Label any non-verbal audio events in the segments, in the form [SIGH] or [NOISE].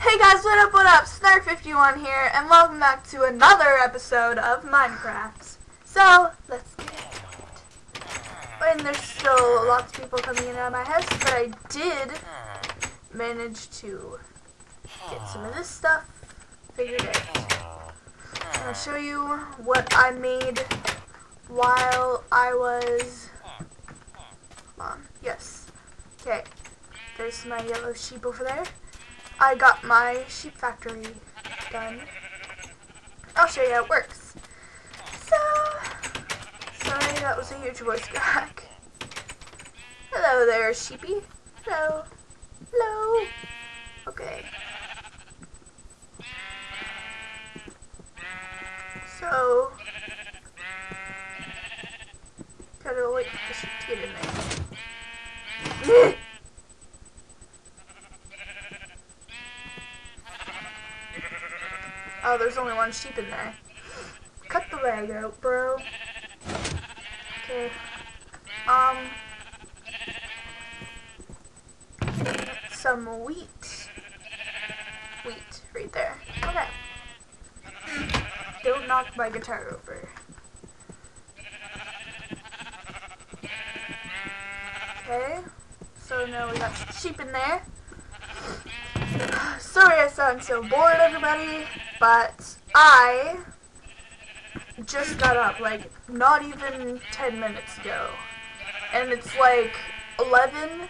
Hey guys, what up, what up? Snark51 here, and welcome back to another episode of Minecraft. So, let's get it. And there's still lots of people coming in out of my house, but I did manage to get some of this stuff figured out. I'll show you what I made while I was... Um, yes. Okay, there's my yellow sheep over there. I got my sheep factory done. I'll show you how it works. So, sorry that was a huge voice crack. Hello there, sheepy. Hello. Hello. Okay. So, gotta wait for the sheep to get in there. [LAUGHS] Oh, there's only one sheep in there. Cut the leg out, bro. Okay. Um. Some wheat. Wheat, right there. Okay. Don't knock my guitar over. Okay. So now we got sheep in there. [SIGHS] Sorry I sound so bored, everybody, but I just got up, like, not even 10 minutes ago. And it's like 11,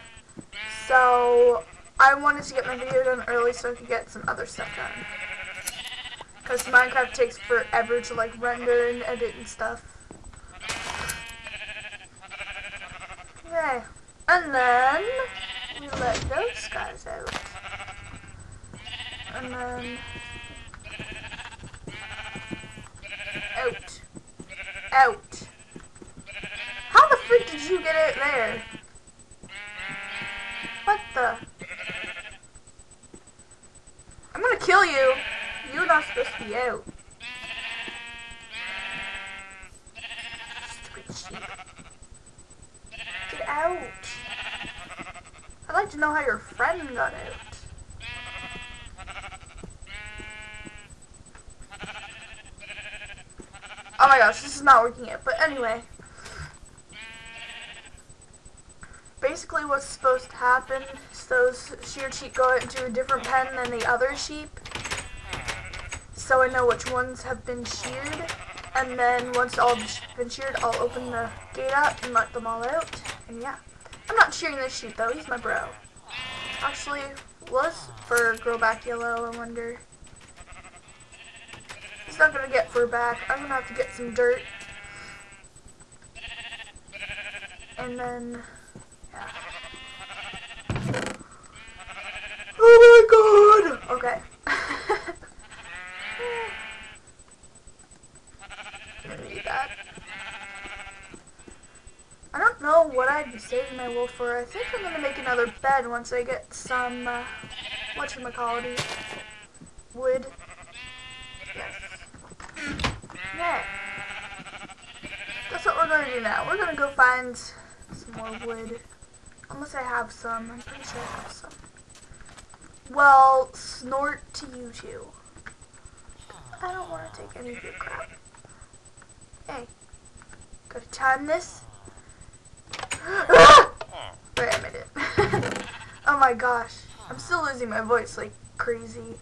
so I wanted to get my video done early so I could get some other stuff done. Because Minecraft takes forever to, like, render and edit and stuff. Okay. And then, we let those guys out and then out, out. How the freak did you get it there? What the? I'm gonna kill you. You're not supposed to be out. Get out. I'd like to know how your friend got out. Oh my gosh, this is not working yet. But anyway. Basically what's supposed to happen is those sheared sheep go into a different pen than the other sheep. So I know which ones have been sheared. And then once all been sheared, I'll open the gate up and let them all out. And yeah. I'm not shearing this sheep though, he's my bro. Actually, was fur grow back yellow, I wonder not gonna get fur back. I'm gonna have to get some dirt. And then, yeah. Oh my god! Okay. [LAUGHS] I don't know what I'd be saving my wool for. I think I'm gonna make another bed once I get some, uh, whatchamacallit, wood. Yes. Yeah. That's what we're gonna do now. We're gonna go find more wood. Unless I have some. I'm pretty sure I have some. Well, snort to you two. I don't want to take any of your crap. Hey. Gotta time this. ah! Right, I made it. oh my gosh. I'm still losing my voice like crazy.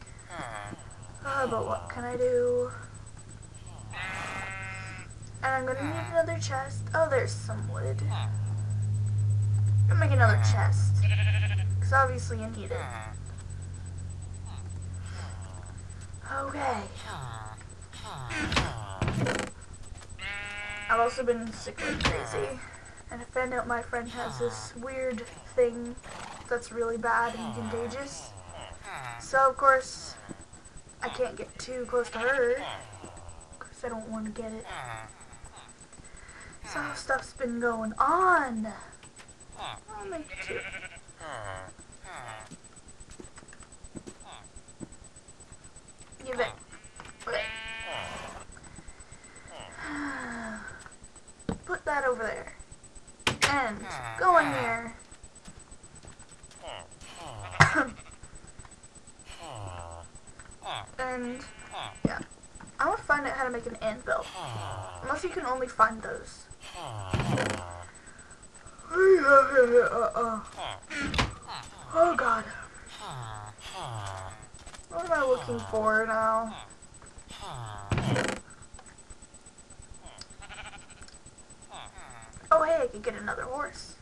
Uh, but what can I do? And I'm gonna need another chest. Oh, there's some wood. I'm gonna make another chest. Because obviously you need it. Okay. I've also been sick like crazy. And I found out my friend has this weird thing that's really bad and contagious. So, of course, I can't get too close to her. Because I don't want to get it. So stuff's been going on. Make two. Give it. Put that over there. And go in here. And yeah, I want find out how to make an anvil. Unless you can only find those. Oh god. What am I looking for now? Oh hey, I could get another horse.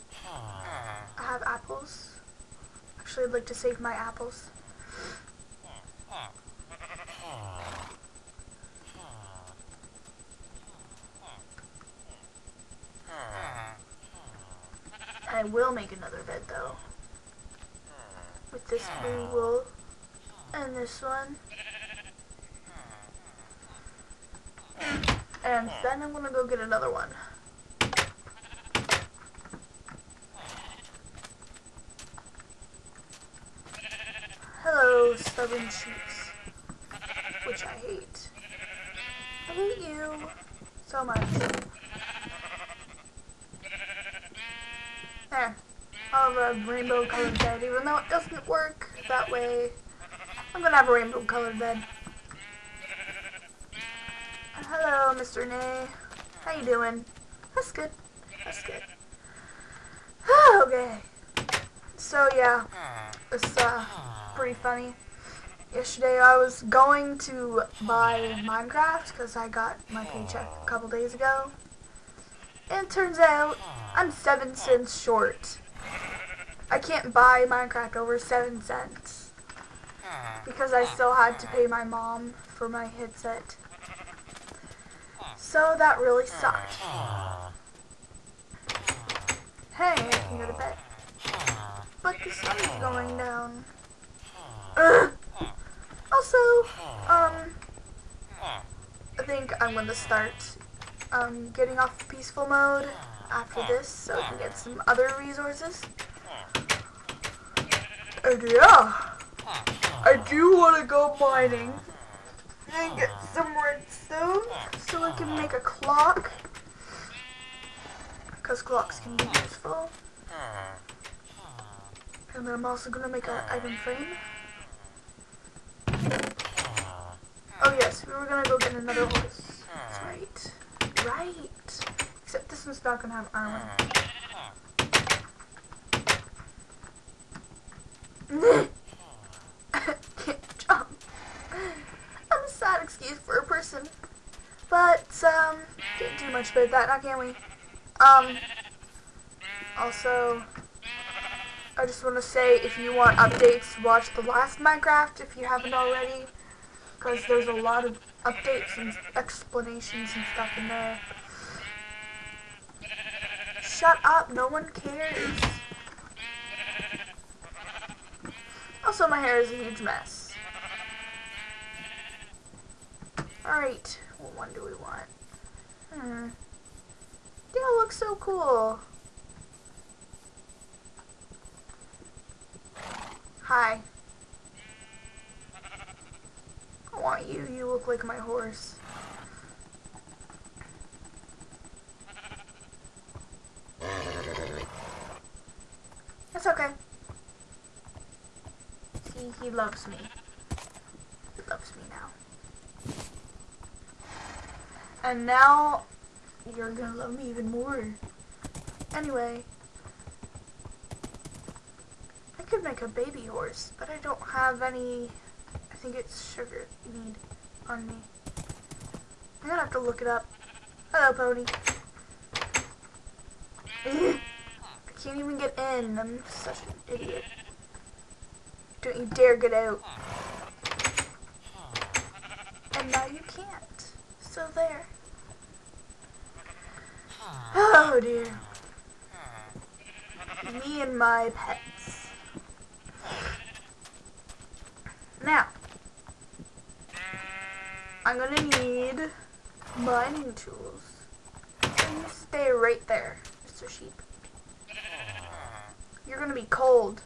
I have apples. Actually, I'd like to save my apples. Will make another bed though. With this blue wool and this one. And then I'm gonna go get another one. Hello, stubborn sheeps. Which I hate. I hate you so much. There. I'll have a rainbow colored bed, even though it doesn't work that way. I'm gonna have a rainbow colored bed. Hello, Mr. Nay. How you doing? That's good. That's good. [SIGHS] okay. So yeah, it's uh pretty funny. Yesterday I was going to buy Minecraft because I got my paycheck a couple days ago. And it turns out I'm 7 cents short. I can't buy Minecraft over 7 cents. Because I still had to pay my mom for my headset. So that really sucked. Hey, I can go to bed. But the sun's going down. Ugh. Also, um, I think I'm gonna start um, getting off peaceful mode after this so I can get some other resources. Yeah, I do want to go mining and get some redstone so I can make a clock. Because clocks can be useful. And then I'm also going to make an item frame. Oh yes, we were going to go get another horse. That's right. Right. Except this one's not going to have armor. Can't jump. I'm a sad excuse for a person. But, um, can't do much about that, now can we? Um, also, I just want to say if you want updates, watch the last Minecraft if you haven't already. Because there's a lot of updates and explanations and stuff in there. Shut up, no one cares. Also, my hair is a huge mess. Alright, what one do we want? Hmm. Dale looks so cool. Hi. I want you. You look like my horse. That's okay. He loves me. He loves me now. And now, you're gonna love me even more. Anyway, I could make a baby horse, but I don't have any, I think it's sugar need on me. I'm gonna have to look it up. Hello, pony. [LAUGHS] I can't even get in. I'm such an idiot. Don't you dare get out. And now you can't. So there. Oh dear. Me and my pets. Now, I'm gonna need mining tools. And you stay right there, Mr. Sheep. You're gonna be cold.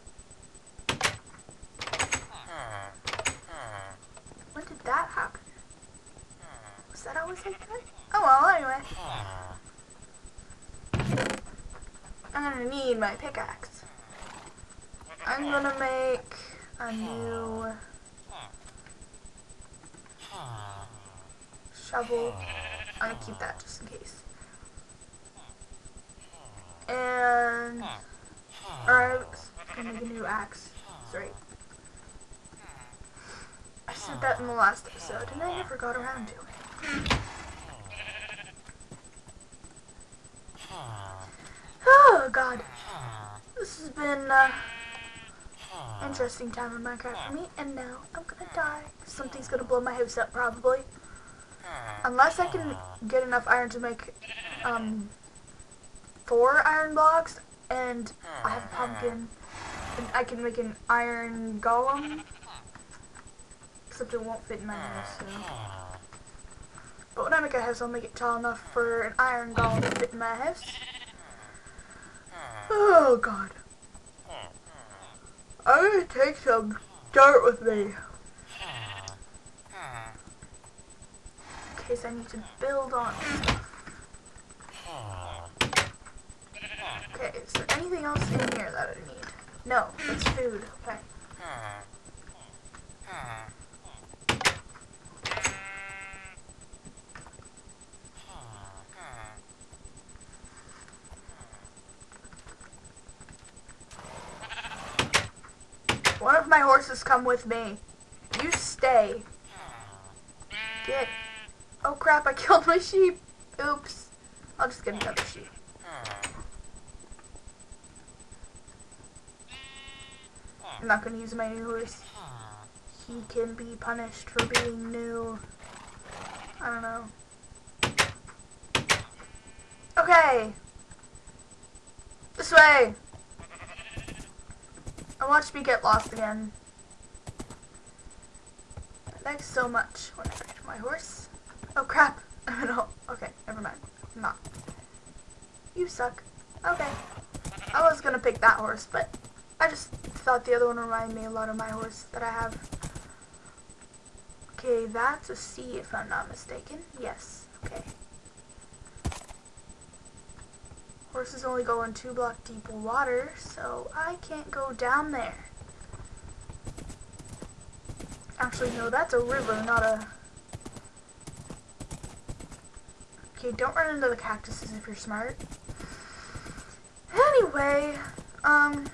When did that happen? Was like? Oh well, anyway. I'm gonna need my pickaxe. I'm gonna make a new Shovel. I'm gonna keep that just in case. And alright, I'm gonna make a new axe. Sorry. I said that in the last episode and I never got around to it. Oh god. This has been uh interesting time in Minecraft for me, and now I'm gonna die. Something's gonna blow my house up, probably. Unless I can get enough iron to make, um, four iron blocks, and I have a pumpkin, and I can make an iron golem, except it won't fit in my house, so. But when I make a house, I'll make it tall enough for an iron golem to fit in my house. Oh, God. I'm gonna take some dirt with me. In case I need to build on Okay, is there anything else in here that I need? No, it's food. Okay. One of my horses come with me. You stay. Get. Oh crap, I [LAUGHS] killed my sheep. Oops. I'll just get another sheep. I'm not gonna use my new horse. He can be punished for being new. I don't know. Okay. This way. And watch me get lost again. Thanks so much. When I get my horse. Oh crap. [LAUGHS] no. Okay, never mind. I'm not. You suck. Okay. I was gonna pick that horse, but I just thought the other one reminded me a lot of my horse that I have. Okay, that's a C if I'm not mistaken. Yes. Okay. Horses only go in two block deep water, so I can't go down there. Actually, no, that's a river, not a... Okay, don't run into the cactuses if you're smart. Anyway, um,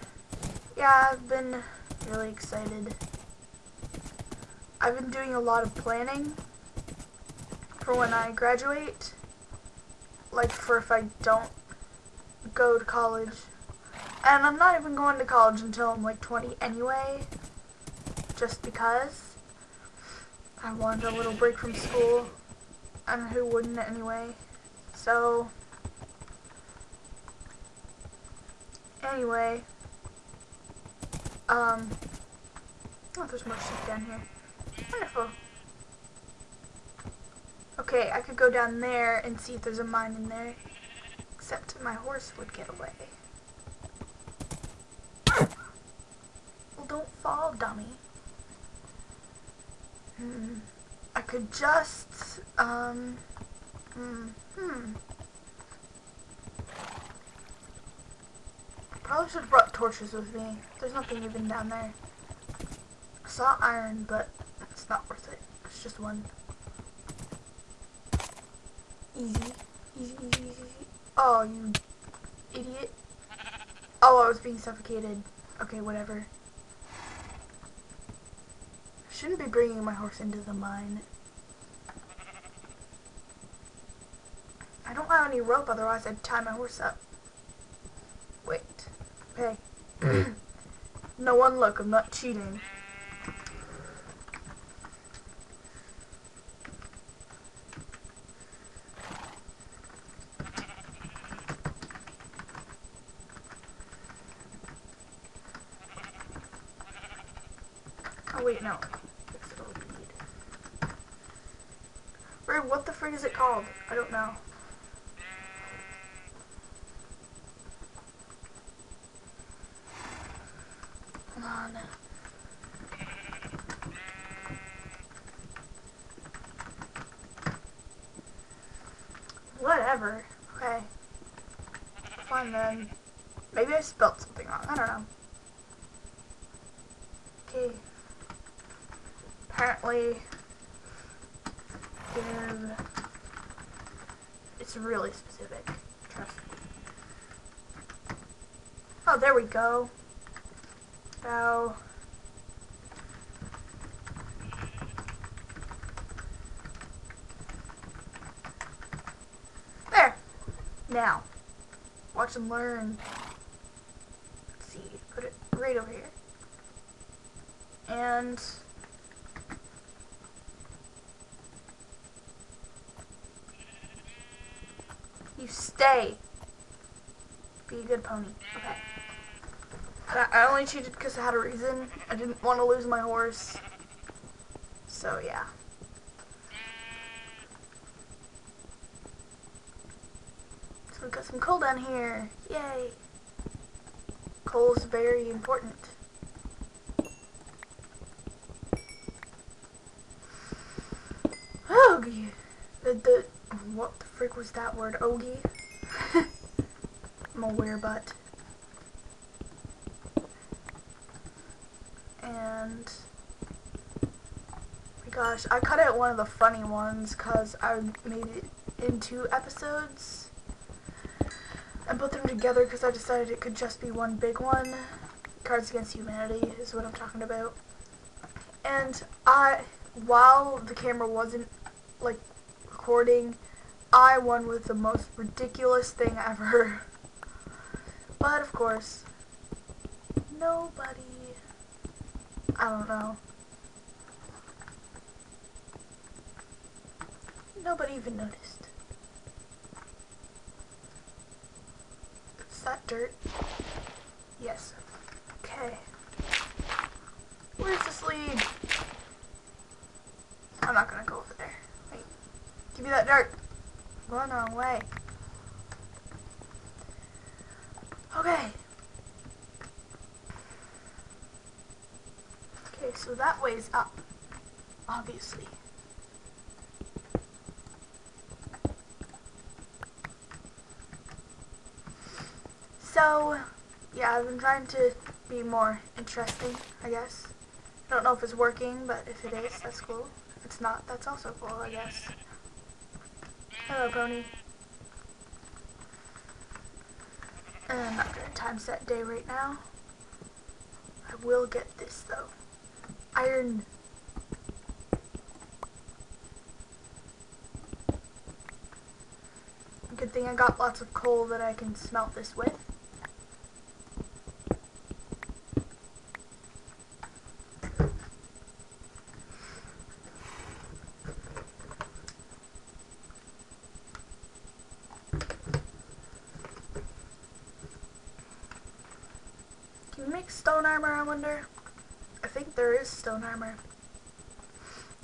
yeah, I've been really excited. I've been doing a lot of planning for when I graduate. Like, for if I don't go to college. And I'm not even going to college until I'm like 20 anyway. Just because. I wanted a little break from school. And who wouldn't anyway. So. Anyway. Um. Oh, there's more sheep down here. Wonderful. Okay, I could go down there and see if there's a mine in there. Except my horse would get away. Well, don't fall, dummy. Hmm. I could just, um, hmm, hmm. Probably should have brought torches with me. There's nothing even down there. I saw iron, but it's not worth it. It's just one. Easy. Easy, easy, easy, easy. Oh, you idiot. Oh, I was being suffocated. Okay, whatever. Shouldn't be bringing my horse into the mine. I don't have any rope, otherwise I'd tie my horse up. Wait. Okay. Hmm. [CLEARS THROAT] no one look, I'm not cheating. Wait, no. It all need. Wait, what the frig is it called? I don't know. Come on. Whatever. Okay. Fine then. Maybe I spelled something wrong. I don't know. Okay. Apparently, give... It's really specific. Trust me. Oh, there we go. Now... There! Now, watch and learn. Let's see, put it right over here. And... You stay. Be a good pony. Okay. I, only cheated because I had a reason. I didn't want to lose my horse. So, yeah. So we got some coal down here. Yay. Coal's very important. Ogie. The, the, was that word? Ogie? I'm a weird butt. And, my gosh, I cut out one of the funny ones because I made it into episodes and put them together because I decided it could just be one big one. Cards Against Humanity is what I'm talking about. And I, while the camera wasn't like recording, I won with the most ridiculous thing ever. [LAUGHS] But of course, nobody, I don't know. Nobody even noticed. Is that dirt? Yes. Okay. Where's this lead? I'm not gonna go over there. Wait. Give me that dirt. Wrong way. Okay. Okay, so that way's up. Obviously. So, yeah, I've been trying to be more interesting, I guess. I don't know if it's working, but if it is, that's cool. If it's not, that's also cool, I guess. Hello, pony. And I'm not gonna time set day right now. I will get this though. Iron. Good thing I got lots of coal that I can smelt this with. Can you make stone armor, I wonder? I think there is stone armor.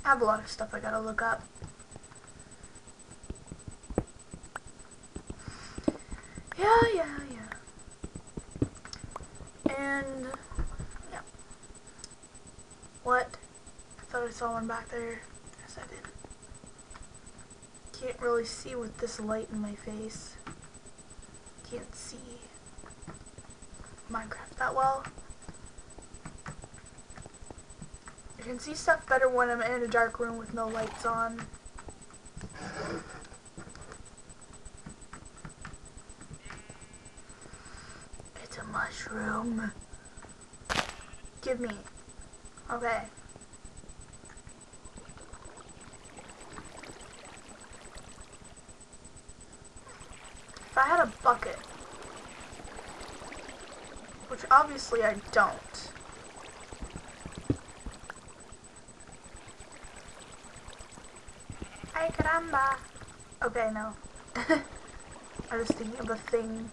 I have a lot of stuff I gotta look up. Yeah, yeah, yeah. And, yeah. What? I thought I saw one back there. Yes, I did. Can't really see with this light in my face. Can't see. Minecraft that well. I can see stuff better when I'm in a dark room with no lights on. It's a mushroom. Give me. Okay. If I had a bucket, which obviously I don't. Ay caramba! Okay, no. I was thinking of a thing.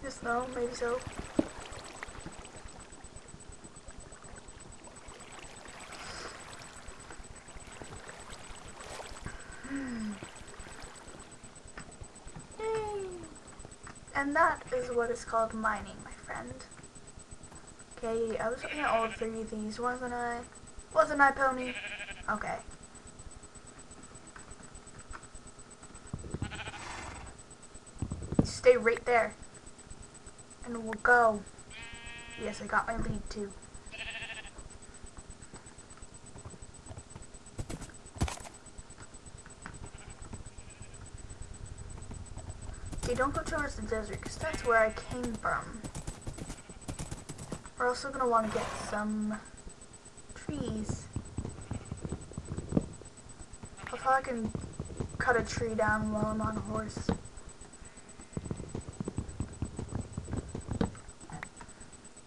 Just no, maybe so. Hmm. And that is what is called mining, my friend. Okay, I was looking at all three of these, wasn't I? Wasn't I, Pony? Okay. Stay right there. And we'll go. Yes, I got my lead, too. Okay, don't go towards the desert, because that's where I came from. We're also going to want to get some trees. I thought I can cut a tree down while I'm on a horse.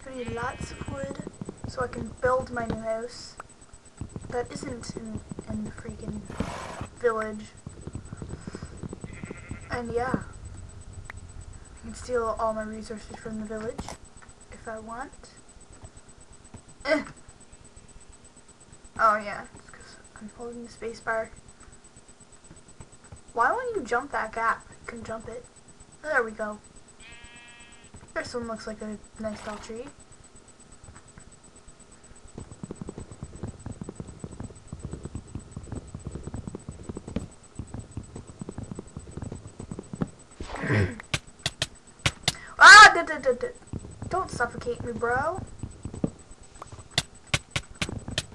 I need lots of wood so I can build my new house that isn't in, in the freaking village. And yeah, I can steal all my resources from the village if I want. Eh. Oh yeah, because I'm holding the space bar. Why won't you jump that gap? You can jump it. There we go. This one looks like a nice tall tree. [COUGHS] ah! D -d -d Don't suffocate me, bro.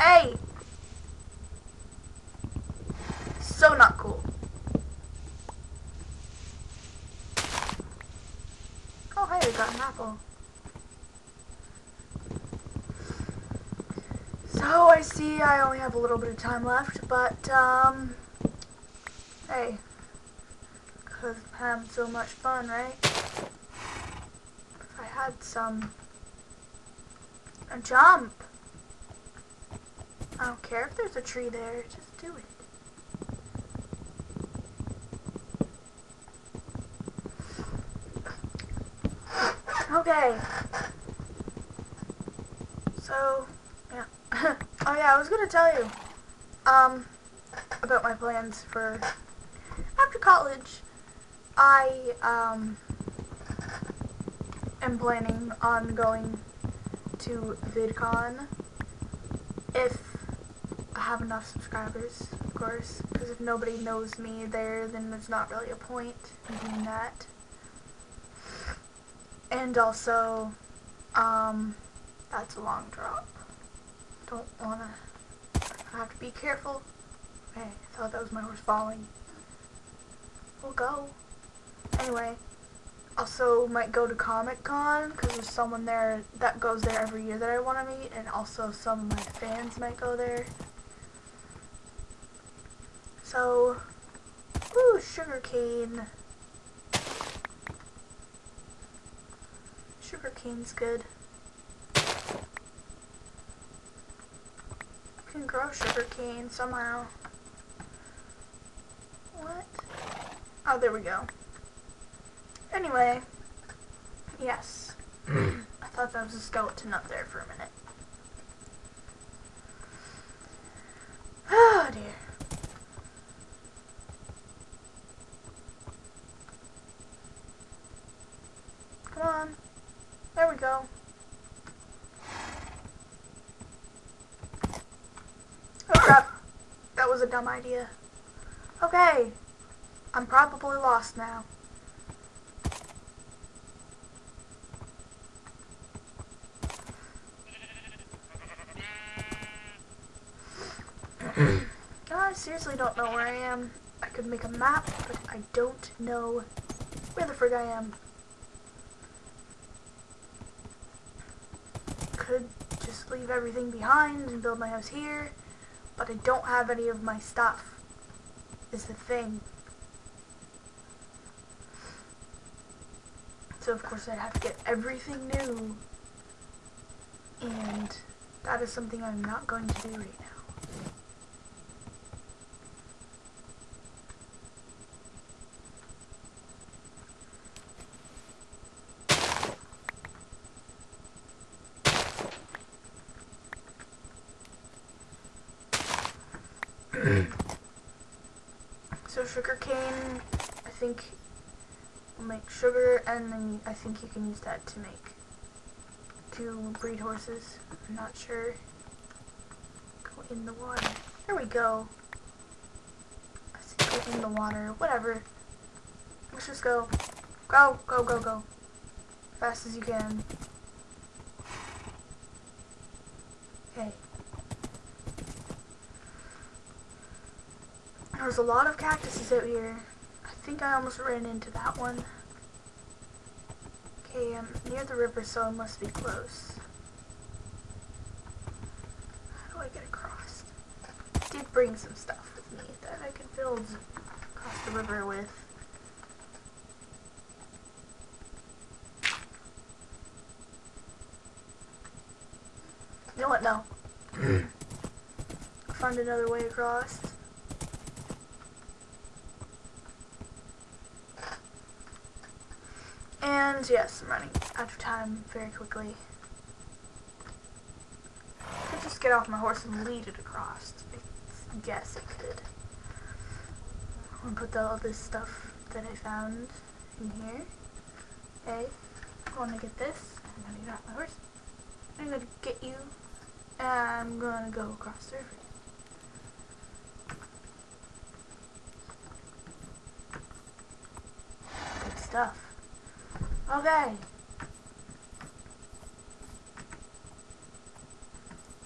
Hey! So not cool. Oh, hey, we got an apple. So, I see I only have a little bit of time left, but, um, hey, because I'm having so much fun, right? I had some, a jump. I don't care if there's a tree there, just do it. Okay. So, yeah. [LAUGHS] oh yeah, I was gonna tell you, um, about my plans for after college. I, um, am planning on going to VidCon if I have enough subscribers, of course, because if nobody knows me there, then there's not really a point in doing that. And also, um, that's a long drop. Don't wanna, I have to be careful. Hey, I thought that was my horse falling. We'll go. Anyway, also might go to Comic Con because there's someone there that goes there every year that I want to meet, and also some of my fans might go there. So, ooh, sugarcane. Sugarcane's good. I can grow sugar cane somehow. What? Oh, there we go. Anyway, yes. [CLEARS THROAT] I thought that was a skeleton up there for a minute. Oh dear. Come on. There we go. Oh crap. That was a dumb idea. Okay. I'm probably lost now. [CLEARS THROAT] I seriously don't know where I am. I could make a map, but I don't know where the frig I am. Could just leave everything behind and build my house here, but I don't have any of my stuff, is the thing. So of course I'd have to get everything new, and that is something I'm not going to do right now. so sugar cane, I think will make sugar, and then I think you can use that to make to breed horses. I'm not sure. Go in the water. There we go. I go in the water. Whatever. Let's just go. Go, go, go, go. Fast as you can. Okay. There's a lot of cactuses out here. I think I almost ran into that one. Okay, I'm near the river, so I must be close. How do I get across? I did bring some stuff with me that I could build across the river with. You know what? No. [CLEARS THROAT] Find another way across. And yes, I'm running out of time very quickly. I could just get off my horse and lead it across. I guess I could. Gonna put all this stuff that I found in here. Okay, I'm gonna get this. I'm gonna get off my horse. I'm gonna get you. And I'm gonna go across the river. Good stuff. Okay.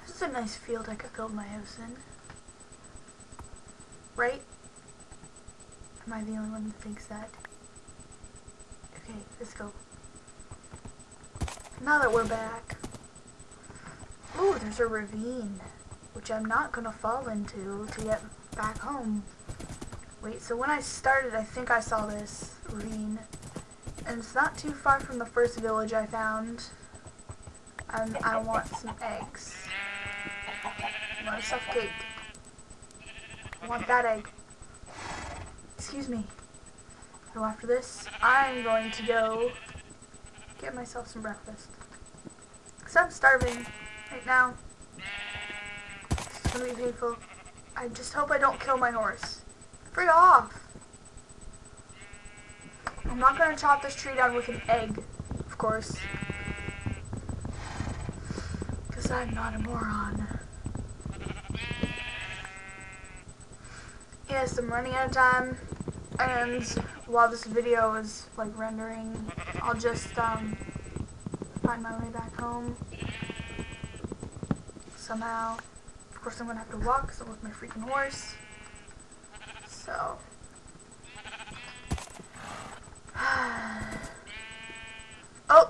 This is a nice field I could build my house in. Right? Am I the only one that thinks that? Okay, let's go. Now that we're back. Ooh, there's a ravine. Which I'm not gonna fall into to get back home. Wait, so when I started, I think I saw this ravine. And it's not too far from the first village I found. And I want some eggs. I want to suffocate. I want that egg. Excuse me. So after this, I'm going to go get myself some breakfast. Because I'm starving right now. It's going to be painful. I just hope I don't kill my horse. Free off! I'm not to chop this tree down with an egg, of course. Because I'm not a moron. Yes, I'm running out of time. And while this video is like rendering, I'll just um, find my way back home. Somehow. Of course I'm to have to walk because I'm with my freaking horse. So...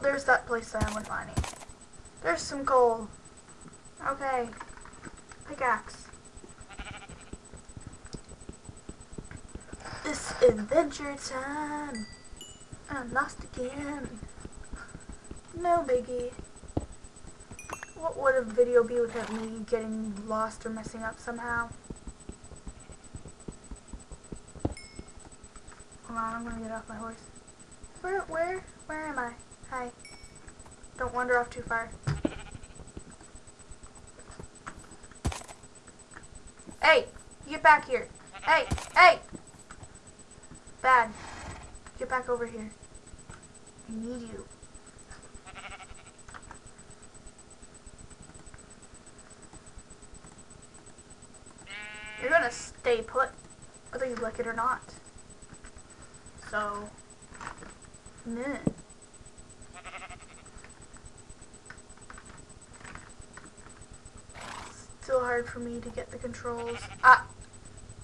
there's that place that I went mining. There's some coal. Okay. Pickaxe. It's adventure time. I'm lost again. No biggie. What would a video be without me getting lost or messing up somehow? Hold on, I'm gonna get off my horse. Where, where, where am I? Hi. Don't wander off too far. Hey, get back here. Hey, hey! Bad. Get back over here. I need you. You're gonna stay put, whether you like it or not. So, meh. Still hard for me to get the controls. Ah,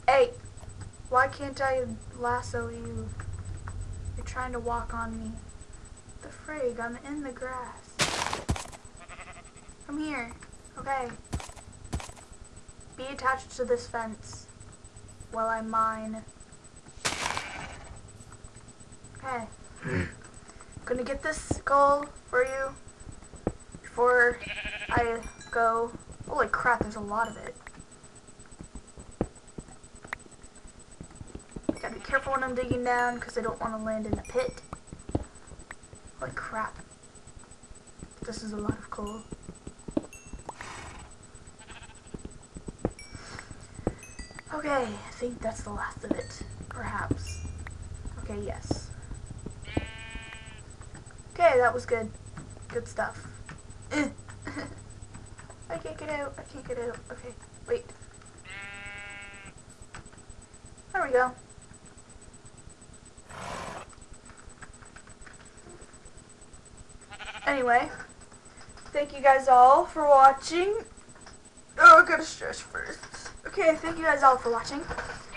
hey, why can't I lasso you? You're trying to walk on me. The frig, I'm in the grass. Come here. Okay. Be attached to this fence while I mine. Okay. [CLEARS THROAT] Gonna get this goal for you before I go. Holy crap, there's a lot of it. Gotta be careful when I'm digging down because I don't want to land in a pit. Holy crap. This is a lot of coal. Okay, I think that's the last of it. Perhaps. Okay, yes. Okay, that was good. Good stuff. Eh. I can't get out. I can't get out. Okay, wait. There we go. Anyway, thank you guys all for watching. Oh, I gotta stretch first. Okay, thank you guys all for watching.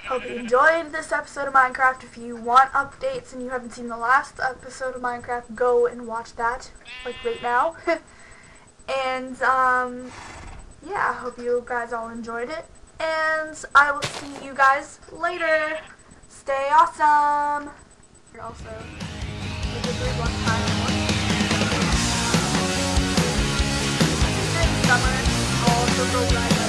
Hope you enjoyed this episode of Minecraft. If you want updates and you haven't seen the last episode of Minecraft, go and watch that, like right now. [LAUGHS] and, um, yeah, I hope you guys all enjoyed it. And I will see you guys later. Stay awesome. Summer, go right